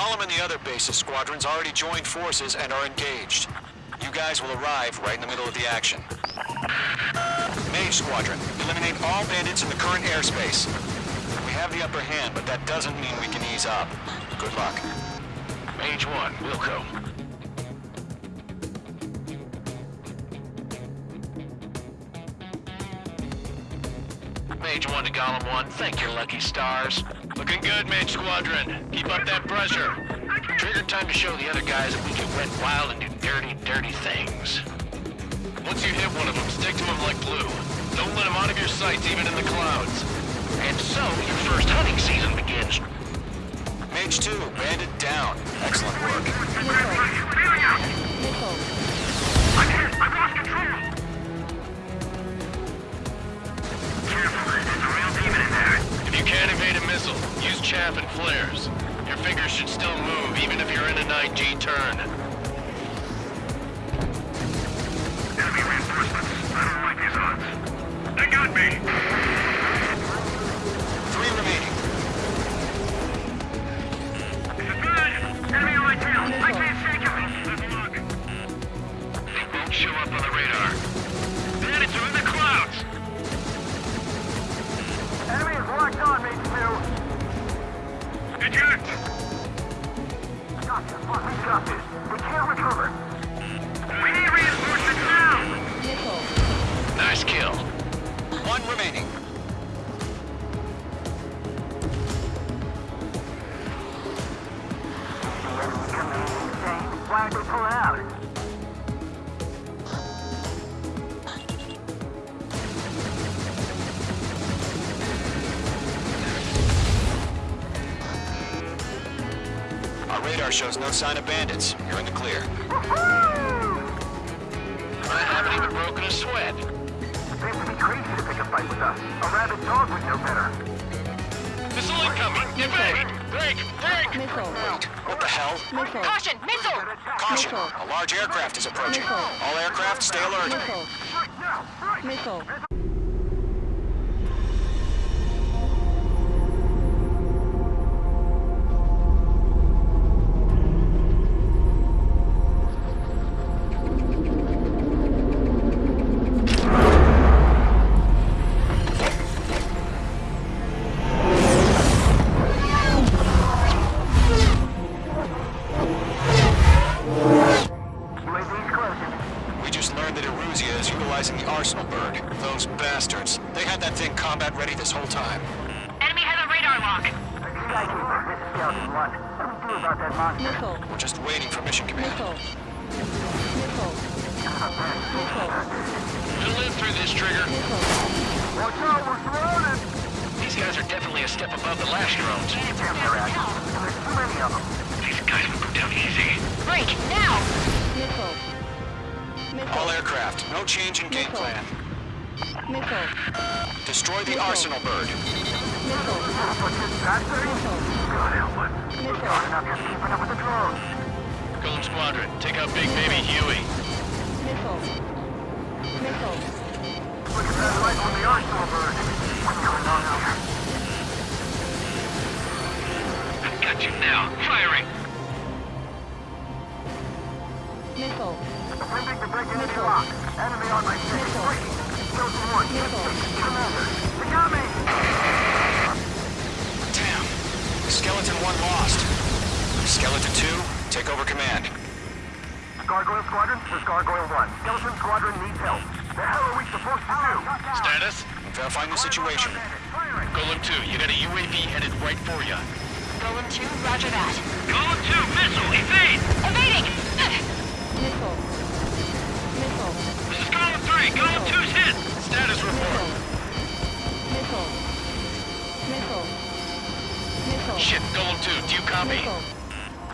Golem and the other bases squadrons already joined forces and are engaged. You guys will arrive right in the middle of the action. Mage Squadron, eliminate all bandits in the current airspace. We have the upper hand, but that doesn't mean we can ease up. Good luck. Mage 1, Wilco. Mage 1 to Golem 1, thank your lucky stars. Looking good, Mage Squadron. Keep up that pressure. Trigger time to show the other guys that we can wet wild and do dirty, dirty things. Once you hit one of them, stick to them like glue. Don't let them out of your sights, even in the clouds. And so, your first hunting season begins. Mage 2, bandit down. Excellent work. The radar. Bandits are in the clouds! Enemy is locked on, Mage 2. Eject! Gotcha. Look, we got this. We can't recover. Radar shows no sign of bandits. You're in the clear. I haven't even broken a sweat. Seems to be crazy to pick a fight with us. A rabid dog would know better. Missile incoming! Evade! Break! Break! Missile. What the hell? Missile. Caution! Missile! Caution! Missile. A large aircraft is approaching. Missile. All aircraft, stay alert. Missile. Missile. Skykeeper, this is Skeleton 1. What do we do about that monster? Missile. We're just waiting for mission command. Missile. Missile. Missile. We'll live through this, Trigger. Missile. Watch out, we're surrounded! These guys are definitely a step above the last drones. Damn, they're out. There's too many of them. These guys will go down easy. Break! Now! Missile. All aircraft, no change in game plan. Missile. Destroy the Missile. Arsenal bird. Missile. What's this. God help us. Missile. God enough just keeping up with the drones. Golem Squadron, take out Big Baby Huey. Missile. Missile. Look at that light from the Arsenal bird. What's going on here? I've got you now. Firing. Missile. Attempting to break into the lock. Enemy on my six. Missile. Breaking. One. Missile. Commander. They got me! Damn. Skeleton 1 lost. Skeleton 2, take over command. Gargoyle Squadron, this Gargoyle 1. Skeleton Squadron needs help. The hell are we supposed to do? Status? I'm verifying the situation. Golem 2, you got a UAV headed right for you. Golem 2, roger that. Golem 2, missile, evade! Evading! Missile. Missile. This is Golem 3, Golem 2's hit! Status report. Missile. Missile. Missile. Shit, Golem 2, do you copy? Missile.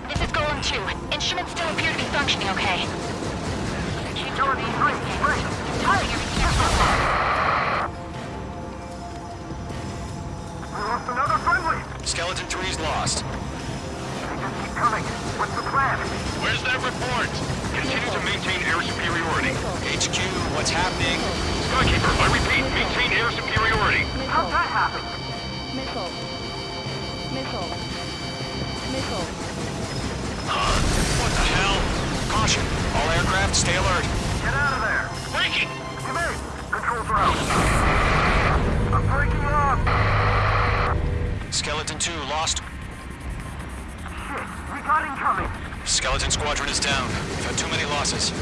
This is Golem 2. Instruments still appear to be functioning okay. Utility 3, break. Entirely your mechanical aircraft, stay alert. Get out of there! Breaking! Command! Controls are out! I'm breaking off! Skeleton 2 lost. Shit! We got incoming! Skeleton Squadron is down. We've had too many losses.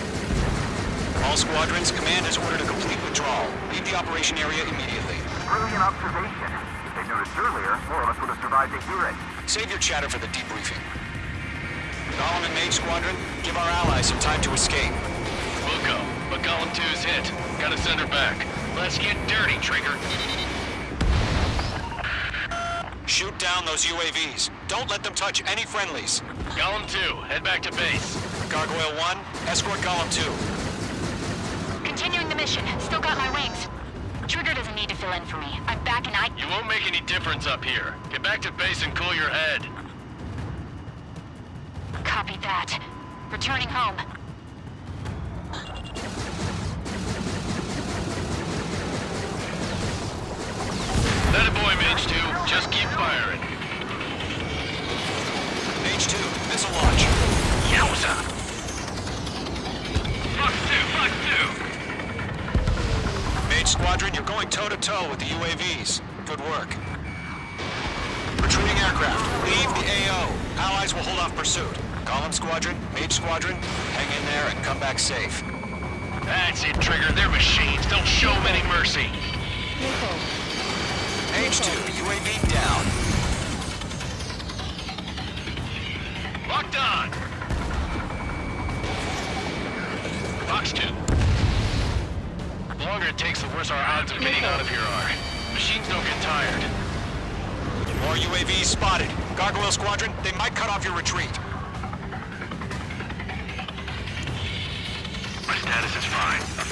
All squadrons, command has ordered a complete withdrawal. Leave the operation area immediately. Brilliant observation. If they noticed earlier, more of us would have survived to hear it. Save your chatter for the debriefing. Golem and Mage Squadron, give our allies some time to escape. We'll go, but Golem 2's hit. Gotta send her back. Let's get dirty, Trigger. Shoot down those UAVs. Don't let them touch any friendlies. Golem 2, head back to base. Gargoyle 1, escort Golem 2. Continuing the mission. Still got my wings. Trigger doesn't need to fill in for me. I'm back and I... You won't make any difference up here. Get back to base and cool your head. Copy that. Returning home. That boy, Mage 2. Just keep firing. Mage 2, missile launch. Yowza! Fox 2, Fox 2! Mage Squadron, you're going toe-to-toe with the UAVs. Good work. Retreating aircraft, leave the AO. Allies will hold off pursuit. Golem Squadron, Mage Squadron, hang in there and come back safe. That's it, Trigger. They're machines. Don't show them any mercy. Missile. Mage 2, UAV down. Locked on! Fox 2. The longer it takes, the worse our odds of getting out of here are. Machines don't get tired. More UAVs spotted. Gargoyle Squadron, they might cut off your retreat.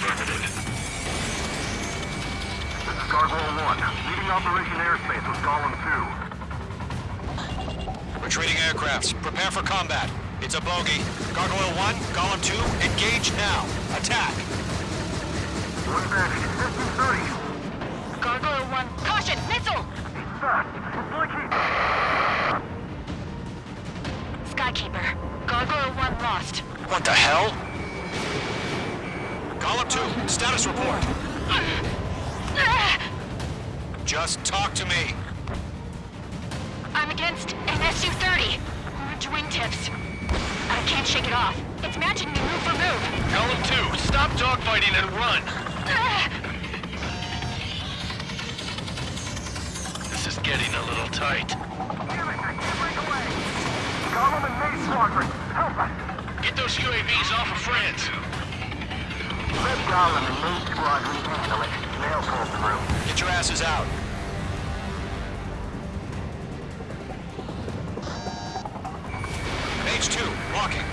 Affirmative. This is Gargoyle 1, leading Operation Airspace with Golem 2. Retreating aircrafts, prepare for combat. It's a bogey. Gargoyle 1, Golem 2, engage now. Attack. One back, distance 30. Gargoyle 1. Caution! Missile! Fast! It's blinking! Skykeeper. Gargoyle 1 lost. What the hell? Golem 2, status report. Just talk to me. I'm against an Su-30. Orange wingtips. I can't shake it off. It's matching me move for move. Golem 2, stop dogfighting and run! This is getting a little tight. Damn it, I can't break away! Golem and Mage Squadron, help us! Get those UAVs off of France. Let Golem and Mage Squadron handle it. They'll pull through. Get your asses out. Mage 2, walking.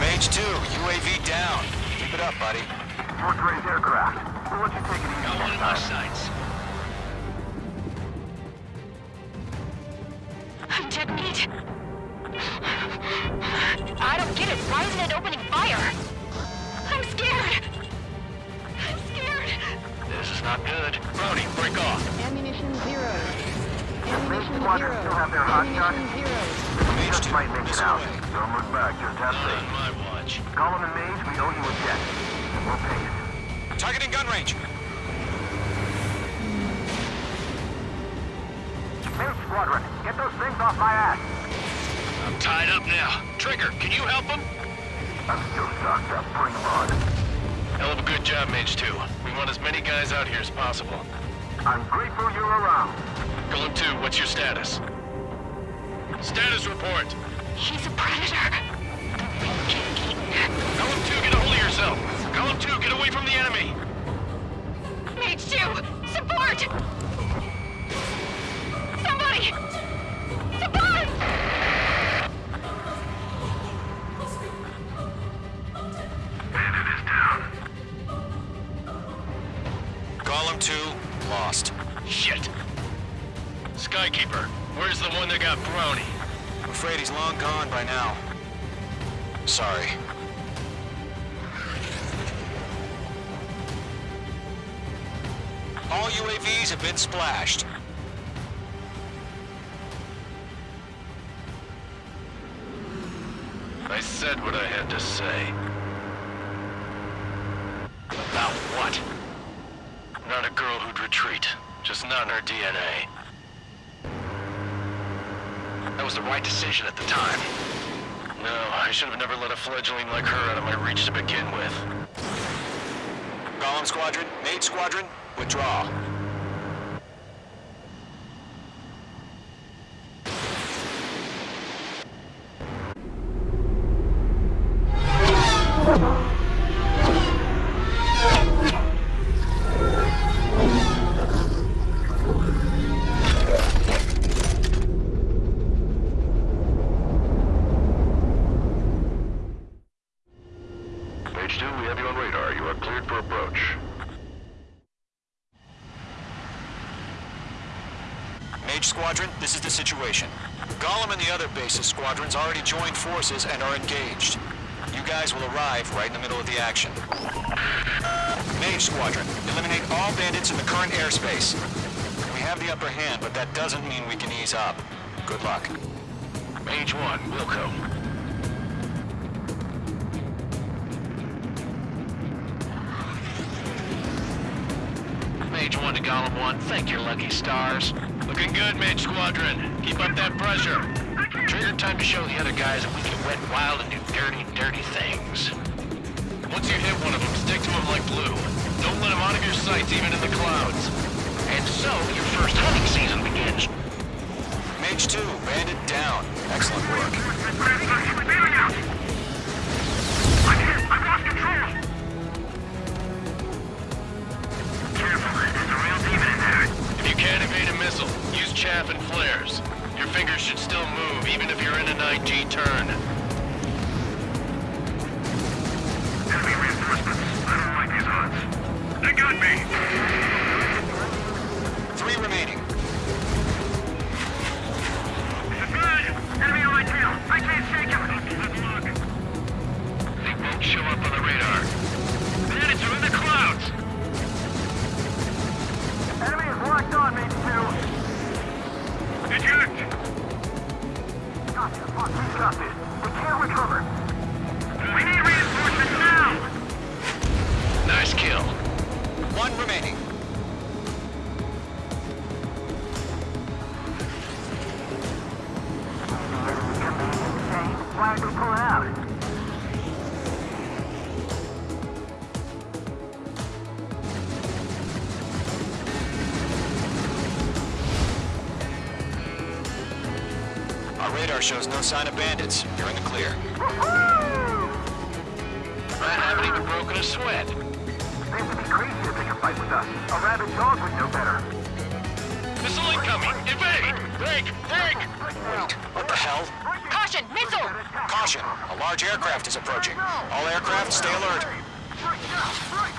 Mage 2, UAV down. Keep it up, buddy. Force raised aircraft. We'll let you take it easy Got one next in my time. sights. Detonate. I don't get it. Why isn't it opening fire? I'm scared. I'm scared. This is not good. Brody, break off. Ammunition zero. Ammunition squadron zero. still have their hot shot? Ammunition zero. Mage Just 2, might make it missile out. away. Don't look back, just have Not on faith. my watch. Golem and Mage, we owe you a jet. And we'll pay it. Targeting gun range. Mage Squadron, get those things off my ass! I'm tied up now. Trigger, can you help him? I'm still stocked up. Bring them on. Hell of a good job, Mage 2. We want as many guys out here as possible. I'm grateful you're around. Golem 2, what's your status? Status report. He's a predator. Get eaten. Golem 2, get a hold of yourself. Golem 2, get away from the enemy. Mage 2! Support! Golem 2, lost. Shit. Skykeeper, where's the one that got brownie? I'm afraid he's long gone by now. Sorry. All UAVs have been splashed. I said what I had to say. About what? Not a girl who'd retreat. Just not in her DNA. That was the right decision at the time. No, I should have never let a fledgling like her out of my reach to begin with. Golem Squadron, Mage Squadron, withdraw. Approach. Mage Squadron, this is the situation. Golem and the other bases squadrons already joined forces and are engaged. You guys will arrive right in the middle of the action. Mage Squadron, eliminate all bandits in the current airspace. We have the upper hand, but that doesn't mean we can ease up. Good luck. Mage 1, Wilco. Golem 1, thank your lucky stars. Looking good, Mage Squadron. Keep up that pressure. Trigger time to show the other guys that we can wet wild and do dirty, dirty things. Once you hit one of them, stick to them like glue. Don't let them out of your sights, even in the clouds. And so, your first hunting season begins. Mage 2, bandit down. Excellent work. Chaff and flares. Your fingers should still move, even if you're in an IG turn. Our radar shows no sign of bandits. You're in the clear. I haven't even broken a sweat. They have to be crazy to pick a fight with us. A rabid dog would know better. Missile incoming! Evade! Break! Break! Wait, what the hell? Caution, missile! Caution, a large aircraft is approaching. All aircraft, stay alert. Right now, right!